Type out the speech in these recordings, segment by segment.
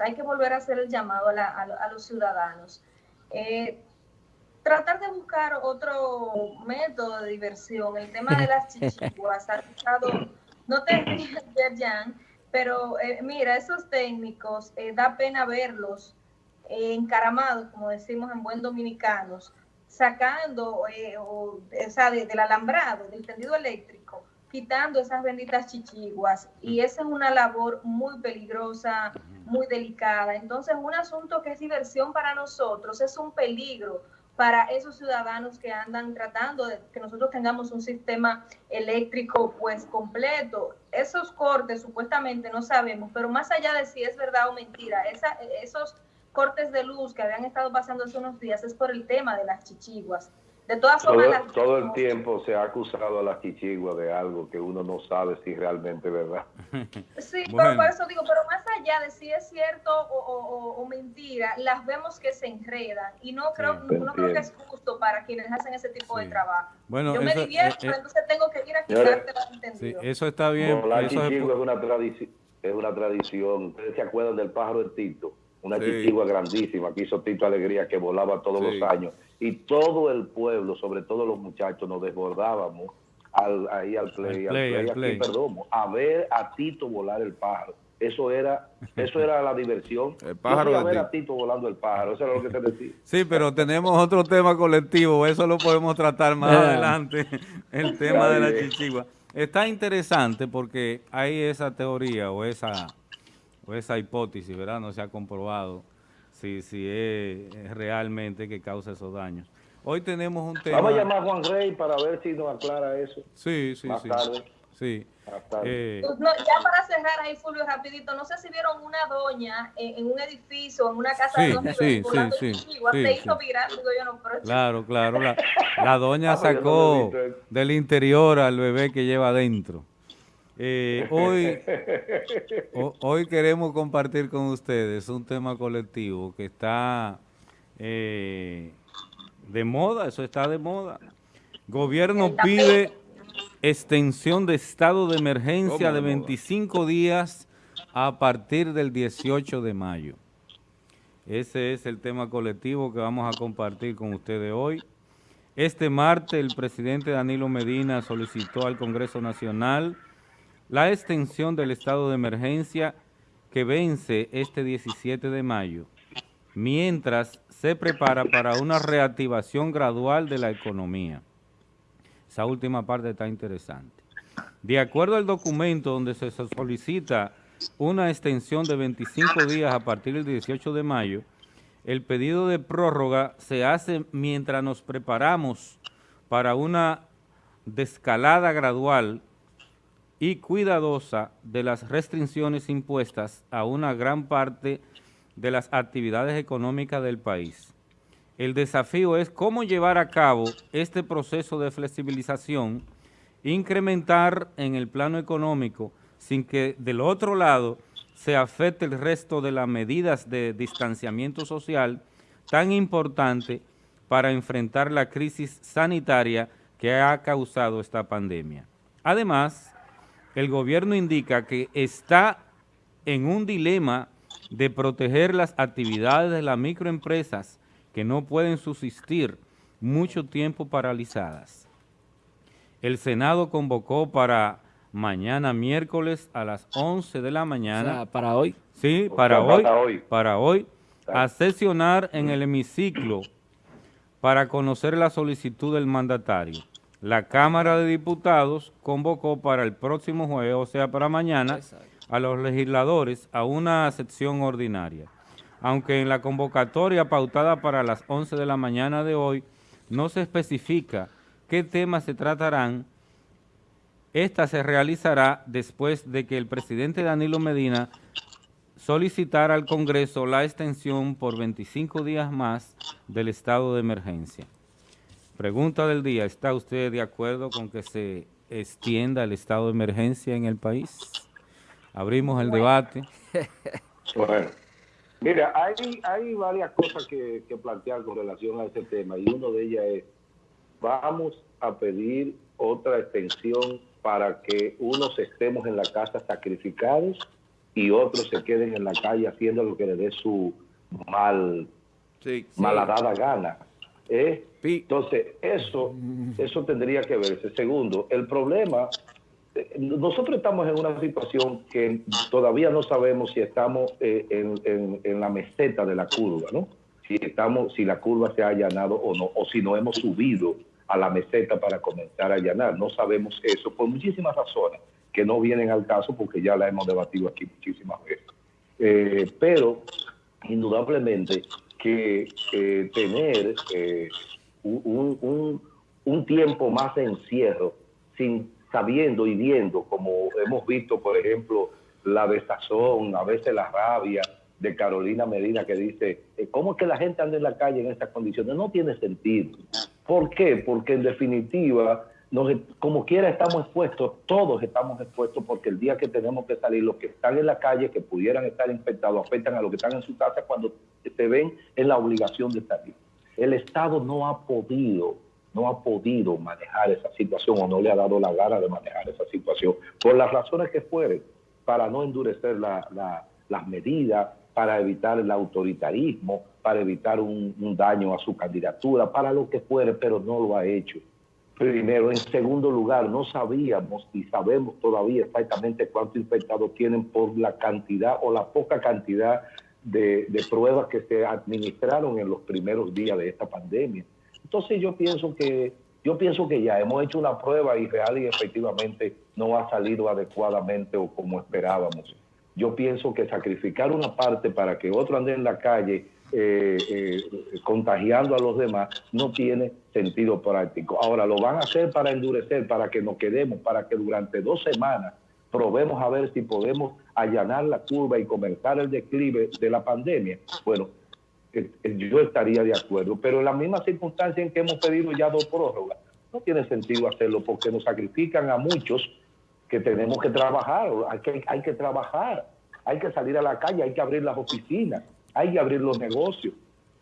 hay que volver a hacer el llamado a, los ciudadanos. Eh, tratar de buscar otro método de diversión. El tema de las chichiguas ha estado, no te rías, Jan, pero eh, mira, esos técnicos, eh, da pena verlos encaramados, como decimos en buen dominicanos, sacando o, esa del alambrado, del tendido eléctrico, quitando esas benditas chichiguas. Y esa es una labor muy peligrosa, muy delicada. Entonces, un asunto que es diversión para nosotros es un peligro para esos ciudadanos que andan tratando de que nosotros tengamos un sistema eléctrico pues completo. Esos cortes supuestamente no sabemos, pero más allá de si es verdad o mentira, esa, esos cortes de luz que habían estado pasando hace unos días es por el tema de las chichiguas. De todas formas... Todo, el tiempo se ha acusado a las chichiguas de algo que uno no sabe si realmente es verdad. Sí, pero por eso digo, pero más allá de si es cierto o, mentira, las vemos que se enredan y no creo, no creo que es justo para quienes hacen ese tipo de trabajo. Bueno, Yo me divierto, pero entonces tengo que ir a quitarte las entendido. Sí, eso está bien. la chichigua es, una tradición, es una tradición. Ustedes se acuerdan del pájaro de Tito, una chichigua grandísima que hizo Tito Alegría que volaba todos los años y todo el pueblo, sobre todo los muchachos, nos desbordábamos al, ahí al play, al play, perdón, a ver a Tito volar el pájaro. Eso era, eso era la diversión. El pájaro a ver a Tito volando el pájaro, eso era lo que te decía. Sí, pero tenemos otro tema colectivo, eso lo podemos tratar más adelante, el tema de la chichigua. Está interesante porque hay esa teoría o esa, o esa hipótesis, ¿verdad? No se ha comprobado si, si es realmente que causa esos daños. Hoy tenemos un tema... Vamos a llamar a Juan Rey para ver si nos aclara eso. Sí, sí, más sí. Tarde. Sí. Eh, pues ya para cerrar ahí, Fulvio, rapidito, no sé si vieron una doña en, un edificio, en una casa de dos sí, sí, sí, se hizo viral, digo yo, no, pero... Claro, claro, la, la doña ah, sacó del interior al bebé que lleva adentro. Eh, hoy, hoy queremos compartir con ustedes un tema colectivo que está eh, de moda, eso está de moda. Gobierno pide extensión de estado de emergencia de 25 días a partir del 18 de mayo. Ese es el tema colectivo que vamos a compartir con ustedes hoy. Este martes el presidente Danilo Medina solicitó al Congreso Nacional la extensión del estado de emergencia que vence este 17 de mayo, mientras se prepara para una reactivación gradual de la economía. Esa última parte está interesante. De acuerdo al documento donde se solicita una extensión de 25 días a partir del 18 de mayo, el pedido de prórroga se hace mientras nos preparamos para una descalada gradual y cuidadosa de las restricciones impuestas a una gran parte de las actividades económicas del país. El desafío es cómo llevar a cabo este proceso de flexibilización, incrementar en el plano económico sin que del otro lado se afecte el resto de las medidas de distanciamiento social tan importante para enfrentar la crisis sanitaria que ha causado esta pandemia. Además, el gobierno indica que está en un dilema de proteger las actividades de las microempresas que no pueden subsistir mucho tiempo paralizadas. El Senado convocó para mañana miércoles a las 11 de la mañana. ¿Para hoy? Sí, para hoy, para hoy, a sesionar en el hemiciclo para conocer la solicitud del mandatario la Cámara de Diputados convocó para el próximo jueves, o sea, para mañana, a los legisladores a una sección ordinaria. Aunque en la convocatoria pautada para las 11 de la mañana de hoy no se especifica qué temas se tratarán, esta se realizará después de que el presidente Danilo Medina solicitara al Congreso la extensión por 25 días más del estado de emergencia. Pregunta del día, ¿está usted de acuerdo con que se extienda el estado de emergencia en el país? Abrimos el debate. Bueno, mira, hay, hay varias cosas que, plantear con relación a ese tema y uno de ellas es, vamos a pedir otra extensión para que unos estemos en la casa sacrificados y otros se queden en la calle haciendo lo que le dé su mal, malhadada gana. ¿Eh? Entonces, eso, eso tendría que verse. Segundo, el problema, eh, nosotros estamos en una situación que todavía no sabemos si estamos eh, en, en, la meseta de la curva, ¿no? Si, estamos, si la curva se ha allanado o no, o si no hemos subido a la meseta para comenzar a allanar. No sabemos eso por muchísimas razones que no vienen al caso porque ya la hemos debatido aquí muchísimas veces. Eh, pero indudablemente que tener eh, un, un, tiempo más de encierro, sin sabiendo y viendo, como hemos visto, por ejemplo, la desazón, a veces la rabia de Carolina Medina que dice, eh, ¿cómo es que la gente anda en la calle en estas condiciones? No tiene sentido. ¿Por qué? Porque en definitiva como quiera estamos expuestos, todos estamos expuestos porque el día que tenemos que salir, los que están en la calle, que pudieran estar infectados, afectan a los que están en su casa cuando se ven en la obligación de salir. El Estado no ha podido, no ha podido manejar esa situación o no le ha dado la gana de manejar esa situación, por las razones que fueren, para no endurecer las medidas, para evitar el autoritarismo, para evitar un daño a su candidatura, para lo que fuere, pero no lo ha hecho primero. En segundo lugar, no sabíamos y sabemos todavía exactamente cuántos infectados tienen por la cantidad o la poca cantidad de, pruebas que se administraron en los primeros días de esta pandemia. Entonces yo pienso que yo pienso que ya hemos hecho una prueba y real y efectivamente no ha salido adecuadamente o como esperábamos. Yo pienso que sacrificar una parte para que otro ande en la calle eh, eh, contagiando a los demás, no tiene sentido práctico. Ahora lo van a hacer para endurecer, para que nos quedemos, para que durante dos semanas probemos a ver si podemos allanar la curva y comenzar el declive de la pandemia. Bueno, eh, yo estaría de acuerdo, pero en la misma circunstancia en que hemos pedido ya dos prórrogas, no tiene sentido hacerlo porque nos sacrifican a muchos que tenemos que trabajar, hay que, hay que trabajar, hay que salir a la calle, hay que abrir las oficinas, hay que abrir los negocios.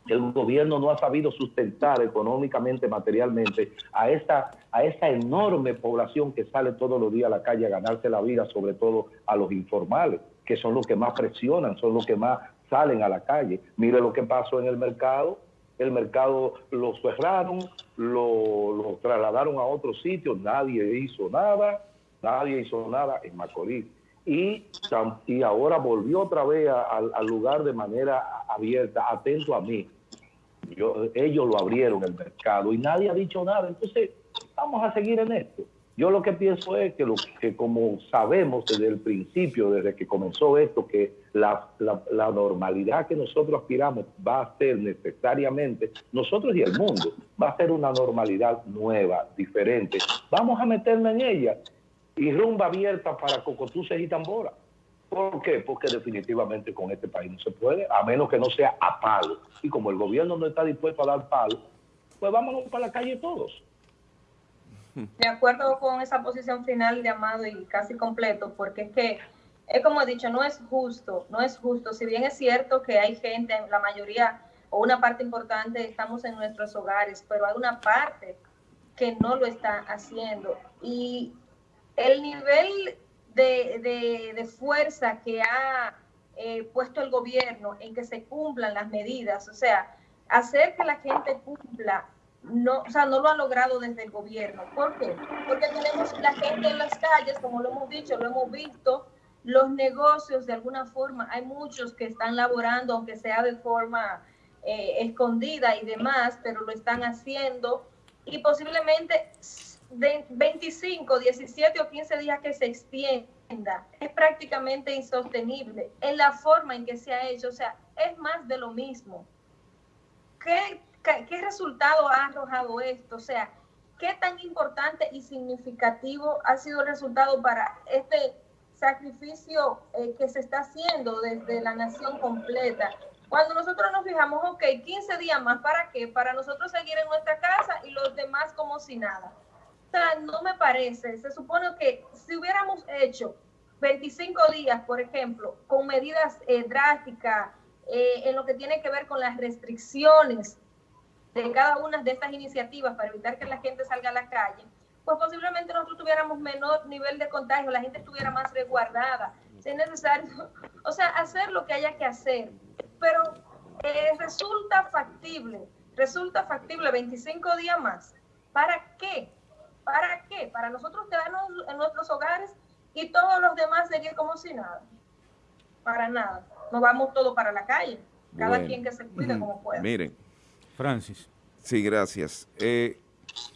El gobierno no ha sabido sustentar económicamente, materialmente a esta, a esta enorme población que sale todos los días a la calle a ganarse la vida, sobre todo a los informales, que son los que más presionan, son los que más salen a la calle. Mire lo que pasó en el mercado. El mercado lo cerraron, lo, lo trasladaron a otro sitio, nadie hizo nada, nadie hizo nada en Macorís y, y ahora volvió otra vez al lugar de manera abierta, atento a mí. Ellos lo abrieron el mercado y nadie ha dicho nada. Entonces, vamos a seguir en esto. Yo lo que pienso es que, lo, que como sabemos desde el principio, desde que comenzó esto, que la, la, normalidad que nosotros aspiramos va a ser necesariamente, nosotros y el mundo, va a ser una normalidad nueva, diferente. Vamos a meternos en ella y rumba abierta para cocotuces y tambora. ¿Por qué? Porque definitivamente con este país no se puede, a menos que no sea a palo. Y como el gobierno no está dispuesto a dar palo, pues vámonos para la calle todos. De acuerdo con esa posición final de Amado y casi completo, porque es que, es como he dicho, no es justo, no es justo. Si bien es cierto que hay gente, la mayoría o una parte importante estamos en nuestros hogares, pero hay una parte que no lo está haciendo. Y el nivel de, fuerza que ha eh, puesto el gobierno en que se cumplan las medidas, o sea, hacer que la gente cumpla, no, o sea, no lo ha logrado desde el gobierno. ¿Por qué? Porque tenemos la gente en las calles, como lo hemos dicho, lo hemos visto, los negocios de alguna forma, hay muchos que están laborando, aunque sea de forma eh, escondida y demás, pero lo están haciendo y posiblemente de 25, 17 o 15 días que se extienda es prácticamente insostenible en la forma en que se ha hecho. O sea, es más de lo mismo. ¿Qué, qué, resultado ha arrojado esto? O sea, ¿qué tan importante y significativo ha sido el resultado para este sacrificio eh, que se está haciendo desde la nación completa? Cuando nosotros nos fijamos, ok, 15 días más, ¿para qué? Para nosotros seguir en nuestra casa y los demás como si nada no me parece. Se supone que si hubiéramos hecho 25 días, por ejemplo, con medidas eh, drásticas eh, en lo que tiene que ver con las restricciones de cada una de estas iniciativas para evitar que la gente salga a la calle, pues posiblemente nosotros tuviéramos menor nivel de contagio, la gente estuviera más resguardada. Si es necesario, o sea, hacer lo que haya que hacer, pero eh, resulta factible, resulta factible 25 días más. ¿Para qué? ¿Para qué? Para nosotros quedarnos en nuestros hogares y todos los demás seguir como si nada. Para nada. Nos vamos todos para la calle. Cada quien que se cuide como pueda. Miren. Francis. Sí, gracias. Eh,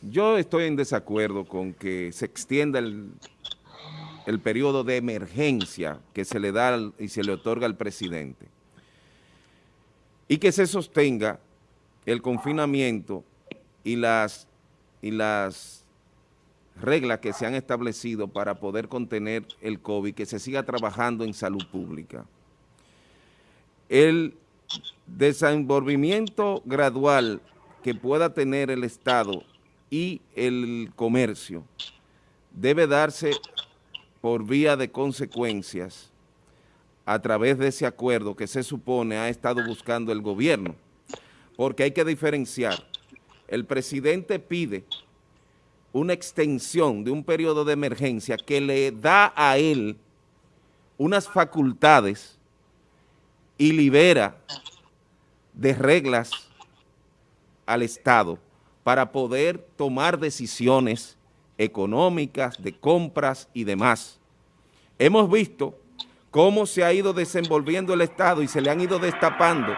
yo estoy en desacuerdo con que se extienda el, el periodo de emergencia que se le da y se le otorga al presidente y que se sostenga el confinamiento y las, y las reglas que se han establecido para poder contener el COVID, que se siga trabajando en salud pública. El desenvolvimiento gradual que pueda tener el Estado y el comercio debe darse por vía de consecuencias a través de ese acuerdo que se supone ha estado buscando el gobierno, porque hay que diferenciar. El presidente pide una extensión de un periodo de emergencia que le da a él unas facultades y libera de reglas al Estado para poder tomar decisiones económicas, de compras y demás. Hemos visto cómo se ha ido desenvolviendo el Estado y se le han ido destapando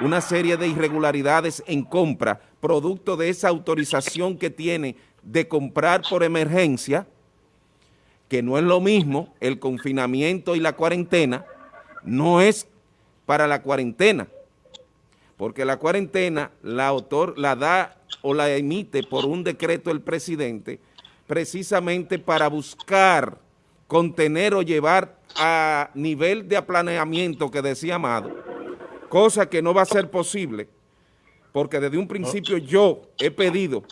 una serie de irregularidades en compra, producto de esa autorización que tiene de comprar por emergencia, que no es lo mismo el confinamiento y la cuarentena, no es para la cuarentena, porque la cuarentena la, autor, la da o la emite por un decreto el presidente precisamente para buscar contener o llevar a nivel de aplaneamiento que decía Amado, cosa que no va a ser posible, porque desde un principio yo he pedido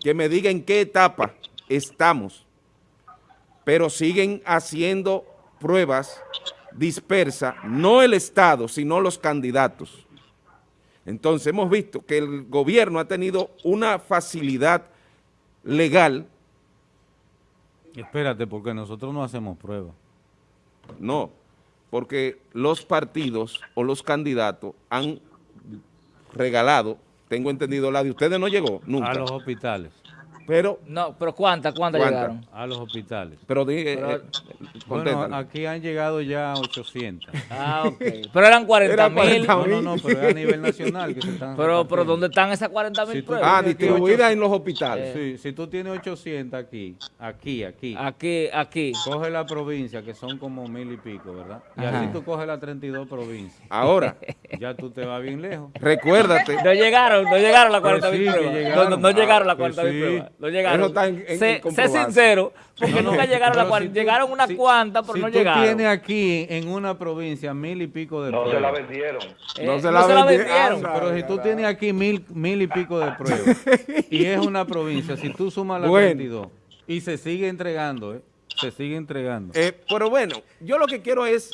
que me diga en qué etapa estamos, pero siguen haciendo pruebas dispersas, no el Estado, sino los candidatos. Entonces hemos visto que el gobierno ha tenido una facilidad legal Espérate, porque nosotros no hacemos pruebas. No, porque los partidos o los candidatos han regalado, tengo entendido, la de ustedes no llegó nunca. A los hospitales. Pero, no, pero ¿cuántas? ¿Cuántas llegaron? A los hospitales. Pero, eh, eh, bueno, aquí han llegado ya 800. Ah, ok. Pero eran 40 mil. No, no, no, pero es a nivel nacional que se están Pero, pero ¿dónde están esas 40 mil pruebas? Ah, distribuidas en los hospitales. Sí, si tú tienes 800 aquí, aquí, aquí. Aquí, aquí. Coge la provincia, que son como mil y pico, ¿verdad? Y así tú coges las 32 provincias. Ahora. Ya tú te vas bien lejos. Recuérdate. No llegaron, no llegaron las 40 mil pruebas. No, no, llegaron las 40 mil pruebas. No llegaron. sé, sincero, porque nunca llegaron a la cuarenta. llegaron unas cuantas, pero no llegaron. Si tú tienes aquí en una provincia mil y pico de pruebas. No se la vendieron. no eh, se la, vendieron. pero si tú tienes aquí mil, mil y pico de pruebas y es una provincia, si tú sumas las 22 y se sigue entregando, ¿eh? se sigue entregando. Eh, pero bueno, yo lo que quiero es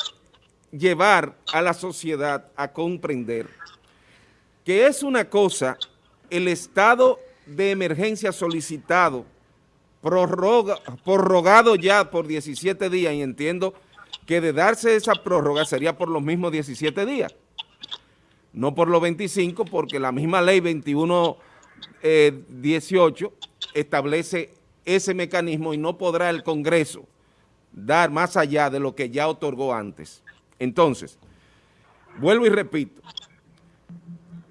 llevar a la sociedad a comprender que es una cosa el estado de emergencia solicitado, prorroga, prorrogado ya por 17 días y entiendo que de darse esa prórroga sería por los mismos 17 días, no por los 25 porque la misma ley 2118 eh, establece ese mecanismo y no podrá el Congreso dar más allá de lo que ya otorgó antes. Entonces, vuelvo y repito,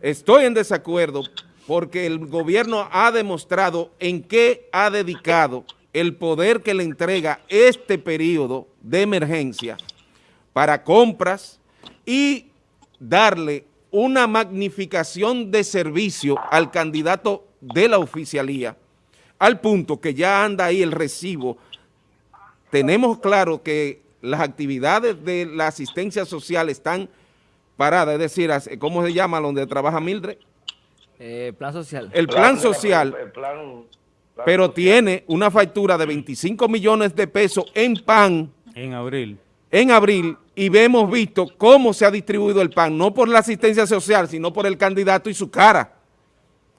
estoy en desacuerdo porque el gobierno ha demostrado en qué ha dedicado el poder que le entrega este periodo de emergencia para compras y darle una magnificación de servicio al candidato de la oficialía, al punto que ya anda ahí el recibo. Tenemos claro que las actividades de la asistencia social están paradas, es decir, ¿cómo se llama donde trabaja Mildred? Eh, plan social. El plan, social, pero tiene una factura de 25 millones de pesos en pan. En abril. En abril, y hemos visto cómo se ha distribuido el pan, no por la asistencia social, sino por el candidato y su cara.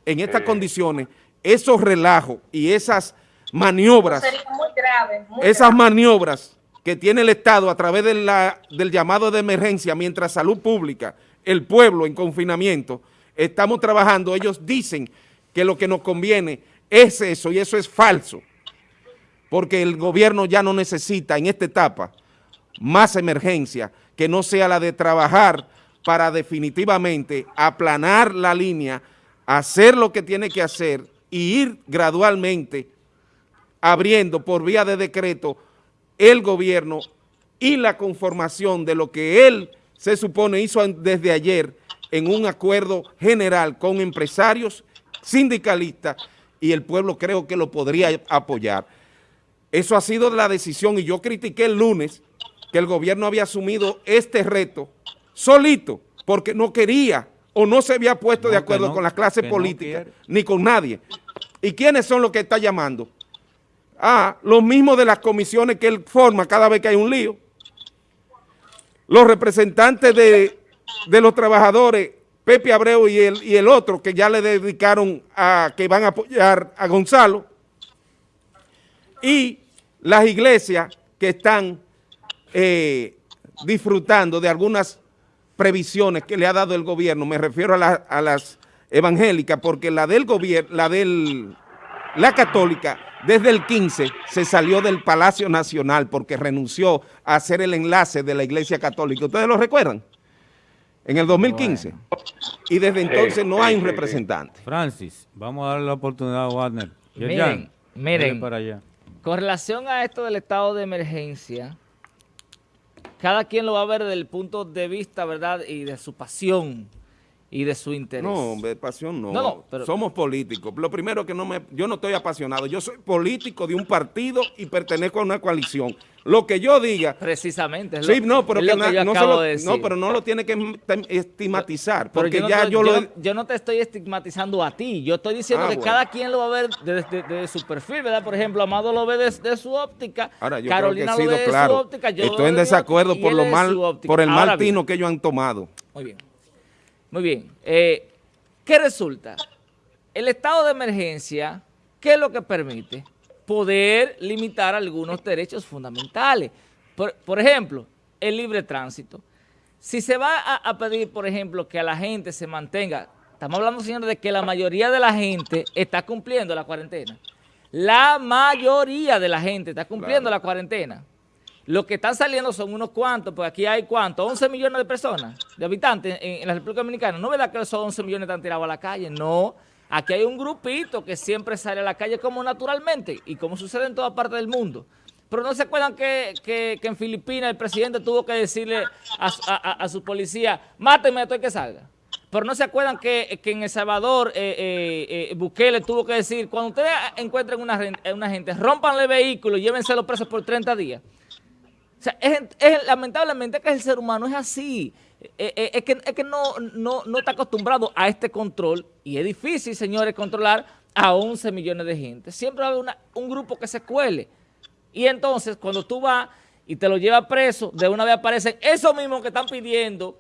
En estas eh. condiciones, esos relajos y esas maniobras, esas maniobras que tiene el Estado a través de la, del llamado de emergencia, mientras salud pública, el pueblo en confinamiento, estamos trabajando, ellos dicen que lo que nos conviene es eso y eso es falso, porque el gobierno ya no necesita en esta etapa más emergencia que no sea la de trabajar para definitivamente aplanar la línea, hacer lo que tiene que hacer y ir gradualmente abriendo por vía de decreto el gobierno y la conformación de lo que él se supone hizo desde ayer en un acuerdo general con empresarios, sindicalistas y el pueblo creo que lo podría apoyar. Eso ha sido la decisión y yo critiqué el lunes que el gobierno había asumido este reto solito porque no quería o no se había puesto de acuerdo con la clase política ni con nadie. ¿Y quiénes son los que está llamando? Ah, los mismos de las comisiones que él forma cada vez que hay un lío. Los representantes de, los trabajadores, Pepe Abreu y el, y el otro, que ya le dedicaron a que van a apoyar a Gonzalo. Y las iglesias que están eh, disfrutando de algunas previsiones que le ha dado el gobierno, me refiero a, a las evangélicas, porque la del gobierno, la del, la católica, desde el 15 se salió del Palacio Nacional porque renunció a hacer el enlace de la Iglesia Católica. ¿Ustedes lo recuerdan? En el 2015. Y desde entonces no hay un representante. Francis, vamos a darle la oportunidad a Warner. Miren, miren, para allá. con relación a esto del estado de emergencia, cada quien lo va a ver desde el punto de vista, ¿verdad? Y de su pasión y de su interés. No, de pasión no. no, no Somos políticos. Lo primero que no me... Yo no estoy apasionado. Yo soy político de un partido y pertenezco a una coalición. Lo que yo diga... Precisamente. sí, no, pero que, no, no, pero no lo tiene que estigmatizar. porque yo ya yo, lo... Yo, no te estoy estigmatizando a ti. Yo estoy diciendo ah, que cada quien lo va a ver desde, su perfil, ¿verdad? Por ejemplo, Amado lo ve desde su óptica. Ahora, yo Carolina creo que he sido claro. óptica. estoy en desacuerdo por, lo mal, por el mal tino que ellos han tomado. Muy bien. Muy bien. Eh, ¿Qué resulta? El estado de emergencia, ¿qué es lo que permite? Poder limitar algunos derechos fundamentales. Por, ejemplo, el libre tránsito. Si se va a, pedir, por ejemplo, que a la gente se mantenga, estamos hablando, señores, de que la mayoría de la gente está cumpliendo la cuarentena. La mayoría de la gente está cumpliendo la cuarentena. Lo que están saliendo son unos cuantos, porque aquí hay cuántos, 11 millones de personas, de habitantes en, la República Dominicana. No es verdad que esos 11 millones están tirados a la calle, no. Aquí hay un grupito que siempre sale a la calle como naturalmente y como sucede en toda parte del mundo. Pero no se acuerdan que, en Filipinas el presidente tuvo que decirle a, su policía, mátenme esto y que salga. Pero no se acuerdan que, en El Salvador eh, eh, eh, Bukele tuvo que decir, cuando ustedes encuentren una, una gente, rompanle vehículo y llévense presos por 30 días. O sea, es, lamentablemente que el ser humano es así. Eh, eh, es, que, no, no, está acostumbrado a este control y es difícil, señores, controlar a 11 millones de gente. Siempre va a haber un grupo que se cuele. Y entonces, cuando tú vas y te lo llevas preso, de una vez aparecen esos mismos que están pidiendo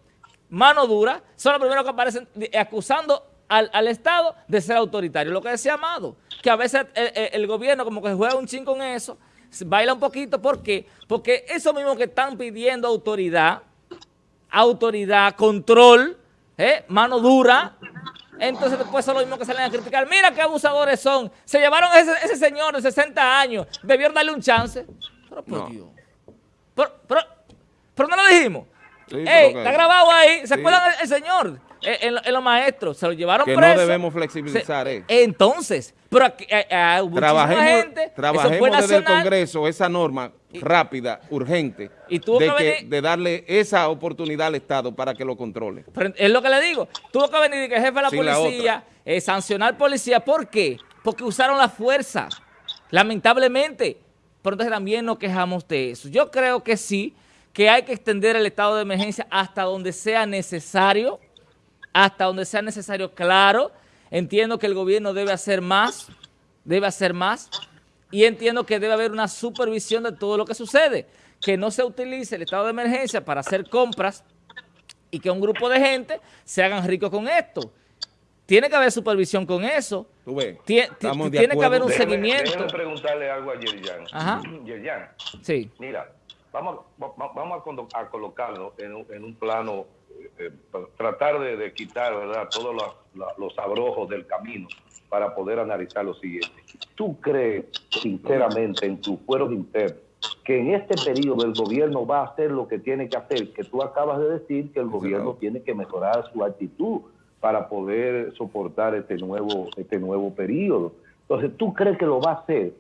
mano dura, son los primeros que aparecen acusando al, Estado de ser autoritario. Lo que decía Amado, que a veces el, gobierno como que juega un ching con eso, baila un poquito, ¿por qué? Porque eso mismo que están pidiendo autoridad, autoridad, control, ¿eh? mano dura, entonces después son lo mismo que salen a criticar. Mira qué abusadores son. Se llevaron a ese, señor de 60 años. Debieron darle un chance. Pero por Dios. Pero, no lo dijimos. está grabado ahí. ¿Se acuerdan el señor? Eh, en, los maestros, se lo llevaron que no debemos flexibilizar eh. Entonces, pero aquí, eh, hubo trabajemos, gente, trabajemos desde el Congreso esa norma rápida, urgente, de, de, darle esa oportunidad al Estado para que lo controle. es lo que le digo, tuvo que venir el jefe de la policía, sancionar policía, ¿por qué? Porque usaron la fuerza, lamentablemente, pero entonces también nos quejamos de eso. Yo creo que sí, que hay que extender el estado de emergencia hasta donde sea necesario, hasta donde sea necesario, claro. Entiendo que el gobierno debe hacer más, debe hacer más, y entiendo que debe haber una supervisión de todo lo que sucede, que no se utilice el estado de emergencia para hacer compras y que un grupo de gente se hagan ricos con esto. Tiene que haber supervisión con eso. Tú ves, tiene que haber un seguimiento. Déjame preguntarle algo a Yerjan. Ajá. Yerjan. Sí. Mira, vamos, vamos a, colocarlo en, un plano, eh, tratar de, quitar ¿verdad? todos los, los abrojos del camino para poder analizar lo siguiente. ¿Tú crees sinceramente en tus fueros internos que en este periodo el gobierno va a hacer lo que tiene que hacer? Que tú acabas de decir que el gobierno tiene que mejorar su actitud para poder soportar este nuevo, este nuevo periodo. Entonces, ¿tú crees que lo va a hacer?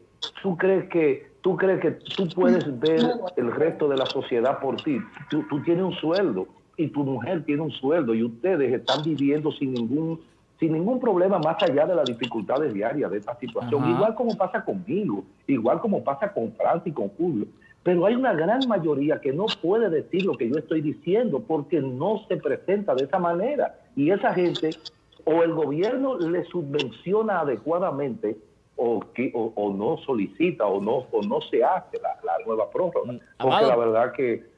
¿Tú crees que tú crees que tú puedes ver el resto de la sociedad por ti? Tú, tú tienes un sueldo y tu mujer tiene un sueldo y ustedes están viviendo sin ningún sin ningún problema más allá de las dificultades diarias de esta situación, igual como pasa conmigo, igual como pasa con Francia y con Julio. Pero hay una gran mayoría que no puede decir lo que yo estoy diciendo porque no se presenta de esa manera. Y esa gente, o el gobierno le subvenciona adecuadamente, o, que, o, no solicita, o no, o no se hace la, nueva prórroga. Porque la verdad que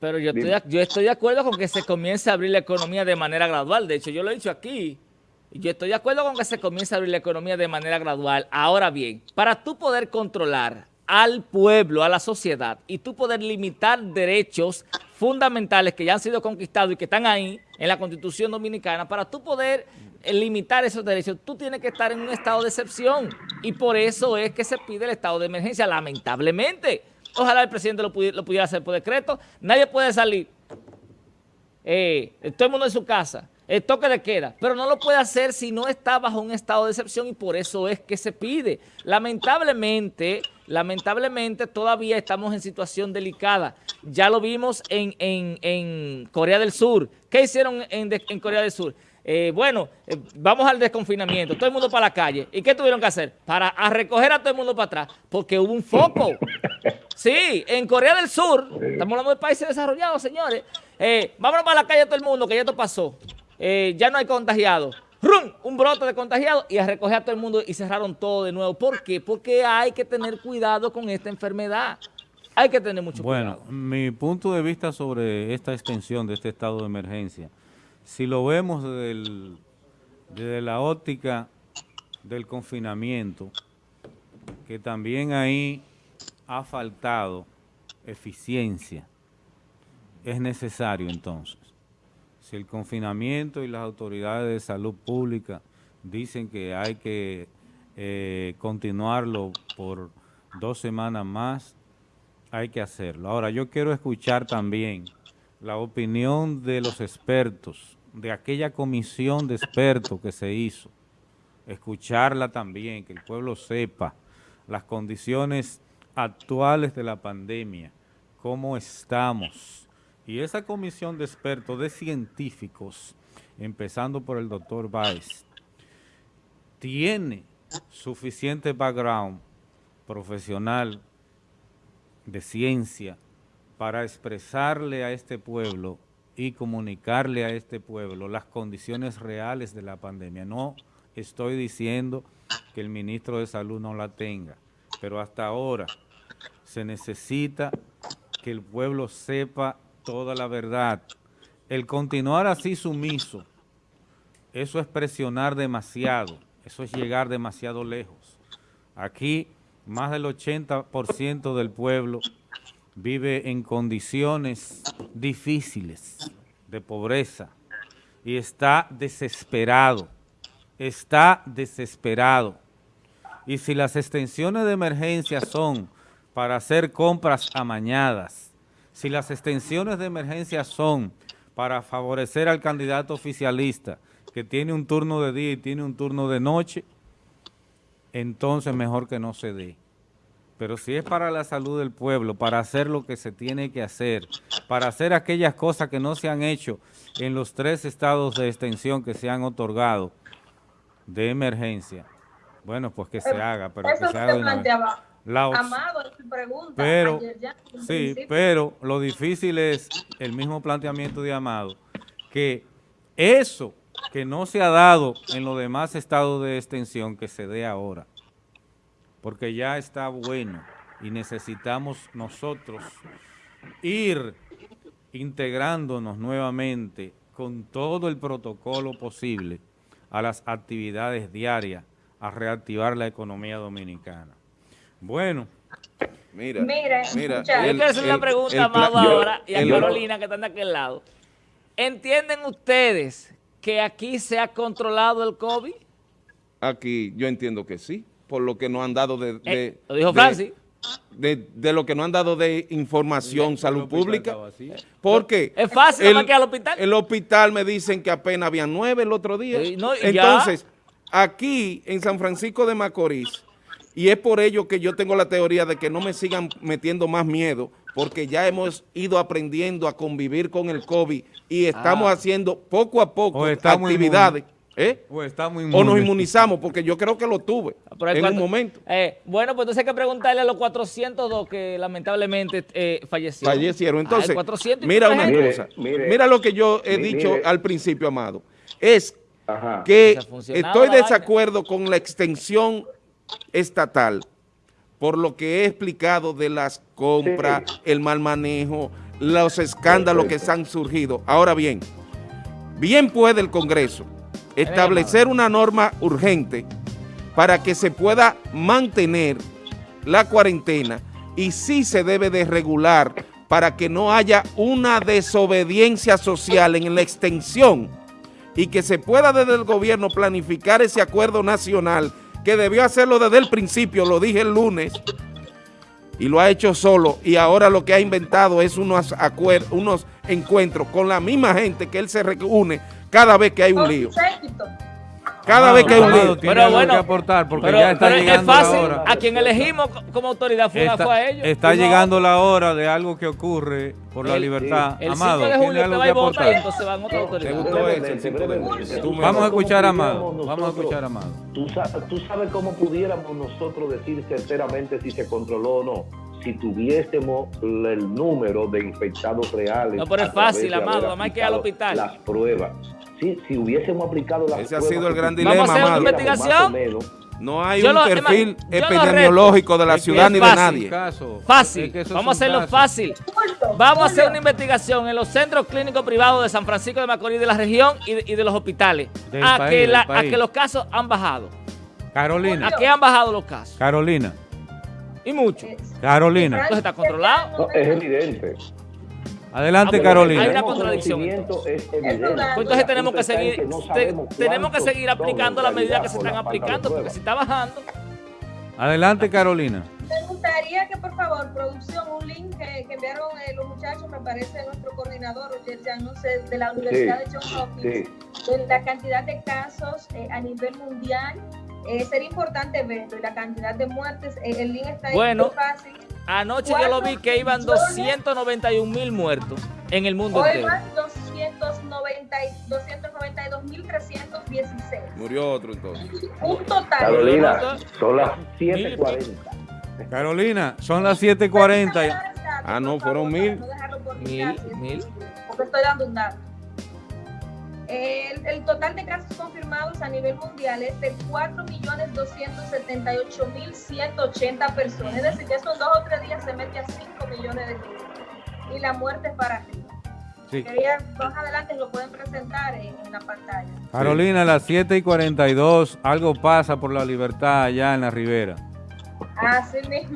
pero yo estoy, yo estoy de acuerdo con que se comience a abrir la economía de manera gradual. De hecho, yo lo he dicho aquí. Yo estoy de acuerdo con que se comience a abrir la economía de manera gradual. Ahora bien, para tú poder controlar al pueblo, a la sociedad, y tú poder limitar derechos fundamentales que ya han sido conquistados y que están ahí en la Constitución Dominicana, para tú poder eh, limitar esos derechos, tú tienes que estar en un estado de excepción. Y por eso es que se pide el estado de emergencia, lamentablemente. Ojalá el presidente lo, pudiera, hacer por decreto. Nadie puede salir. Eh, todo el mundo en su casa. El toque de queda. Pero no lo puede hacer si no está bajo un estado de excepción y por eso es que se pide. Lamentablemente, lamentablemente todavía estamos en situación delicada. Ya lo vimos en, Corea del Sur. ¿Qué hicieron en Corea del Sur? Eh, bueno, eh, vamos al desconfinamiento, todo el mundo para la calle. ¿Y qué tuvieron que hacer? Para recoger a todo el mundo para atrás, porque hubo un foco. Sí, en Corea del Sur, estamos hablando de países desarrollados, señores. Eh, vámonos para la calle todo el mundo, que ya esto pasó. ya no hay contagiados. ¡Rum! Un brote de contagiados y a recoger a todo el mundo y cerraron todo de nuevo. ¿Por qué? Porque hay que tener cuidado con esta enfermedad. Hay que tener mucho cuidado. Bueno, mi punto de vista sobre esta extensión de este estado de emergencia si lo vemos desde, la óptica del confinamiento, que también ahí ha faltado eficiencia, es necesario entonces. Si el confinamiento y las autoridades de salud pública dicen que hay que eh, continuarlo por dos semanas más, hay que hacerlo. Ahora, yo quiero escuchar también la opinión de los expertos de aquella comisión de expertos que se hizo, escucharla también, que el pueblo sepa las condiciones actuales de la pandemia, cómo estamos. Y esa comisión de expertos, de científicos, empezando por el doctor Baez, tiene suficiente background profesional de ciencia para expresarle a este pueblo y comunicarle a este pueblo las condiciones reales de la pandemia. No estoy diciendo que el ministro de Salud no la tenga, pero hasta ahora se necesita que el pueblo sepa toda la verdad. El continuar así sumiso, eso es presionar demasiado, eso es llegar demasiado lejos. Aquí más del 80% del pueblo vive en condiciones difíciles de pobreza y está desesperado, está desesperado. Y si las extensiones de emergencia son para hacer compras amañadas, si las extensiones de emergencia son para favorecer al candidato oficialista que tiene un turno de día y tiene un turno de noche, entonces mejor que no se dé. Pero si es para la salud del pueblo, para hacer lo que se tiene que hacer, para hacer aquellas cosas que no se han hecho en los tres estados de extensión que se han otorgado de emergencia, bueno, pues que se haga, pero que se haga de planteaba. Amado, pregunta. Pero, sí, pero lo difícil es el mismo planteamiento de Amado, que eso que no se ha dado en los demás estados de extensión, que se dé ahora porque ya está bueno y necesitamos nosotros ir integrándonos nuevamente con todo el protocolo posible a las actividades diarias, a reactivar la economía dominicana. Bueno, Mira, mira. Yo el- quiero hacer una el- pregunta a ahora y a el- Carolina que están de aquel lado. ¿Entienden ustedes que aquí se ha controlado el COVID? Aquí yo entiendo que sí, por lo que nos han dado de... de- Eh, lo dijo de- Francis. De, de lo que nos han dado de información, El salud hospital pública. estaba así. ¿Por qué? Es fácil, que al hospital. El hospital me dicen que apenas habían nueve el otro día. Sí, no, y Entonces, aquí en San Francisco de Macorís, y es por ello que yo tengo la teoría de que no me sigan metiendo más miedo, porque ya hemos ido aprendiendo a convivir con el COVID y estamos Ah. haciendo poco a poco estamos ¿eh? O estamos O nos inmunizamos, porque yo creo que lo tuve Pero en un momento. Eh, bueno, pues entonces hay que preguntarle a los 402 que lamentablemente eh, fallecieron. fallecieron. Ay, Entonces, 400 y mira una. Mire, cosa, mire. mira lo que yo he dicho al principio, Amado, es Ajá. que estoy vaina. desacuerdo con la extensión estatal por lo que he explicado de las compras, Sí. el mal manejo, los escándalos que se han surgido. Ahora bien, bien puede el Congreso establecer una norma urgente para que se pueda mantener la cuarentena y sí se debe de regular para que no haya una desobediencia social en la extensión y que se pueda desde el gobierno planificar ese acuerdo nacional que debió hacerlo desde el principio, lo dije el lunes, y lo ha hecho solo y ahora lo que ha inventado es unos, unos encuentros con la misma gente que él se reúne cada vez que hay un lío. Cada vez que hay un lío. tiene Pero algo bueno, que aportar porque pero, ya está pero es llegando fácil, la hora. a quien elegimos co- como autoridad fue, Está, fue a ellos. está no- llegando la hora de algo que ocurre por la El- libertad. El 5 Amado, de ¿tiene julio algo te va que y aportar? entonces van otras ¿Te autoridades. gustó eso? Brevemente, el 5 de? Tú Vamos a ¿Cómo escuchar a Amado. Vamos a escuchar a Amado. ¿Tú, tú sabes cómo pudiéramos nosotros decir certeramente si se controló o no. Si tuviésemos el número de infectados reales. No, pero es fácil, de Amado, además hay que ir al hospital. Las pruebas. Si hubiésemos aplicado las Ese ha sido el gran dilema, Vamos a hacer una investigación. menos, No hay Yo un lo- perfil epidemiológico de la Es ciudad ni de nadie. Caso. Fácil. Es que esos Vamos a hacerlo casos. fácil. Vamos a hacer una investigación en los centros clínicos privados de San Francisco de Macorís de la región y de, y de los hospitales. Del a, país, que la- a los casos han bajado. Carolina, ¿A qué han bajado los casos? Carolina, Y mucho. Carolina. Entonces está controlado. no, es evidente. Adelante, Ah, bueno, Carolina. hay una contradicción, entonces tenemos que seguir, no te- sabemos tenemos que seguir aplicando las medidas que se están aplicando, porque si está bajando, Adelante, Carolina. Me gustaría que, por favor, producción, un link que, que enviaron eh, los muchachos, me parece nuestro coordinador, Roger sé, de la Universidad de Johns Hopkins, de la cantidad de casos eh, a nivel mundial. Eh, sería importante verlo y la cantidad de muertes. eh, el link está ahí Bueno. muy fácil. Anoche yo lo vi que iban 291 mil muertos en el mundo Hoy entero. van 290 y- 292.316. Murió otro entonces. Un total. Carolina, son las 7.40. Carolina, son las 7:40. Ah, no, fueron mil. No dejarlo por Mil, mil. Porque estoy dando un dato. El, el total de casos confirmados a nivel mundial es de 4.278.180 personas. Es decir, que esos dos o tres días se mete a 5 millones de gente. Y la muerte es para arriba. Sí. Quería, más adelante lo pueden presentar en, en la pantalla. Carolina, a las 7 y 42, algo pasa por la libertad allá en la ribera. Así mismo.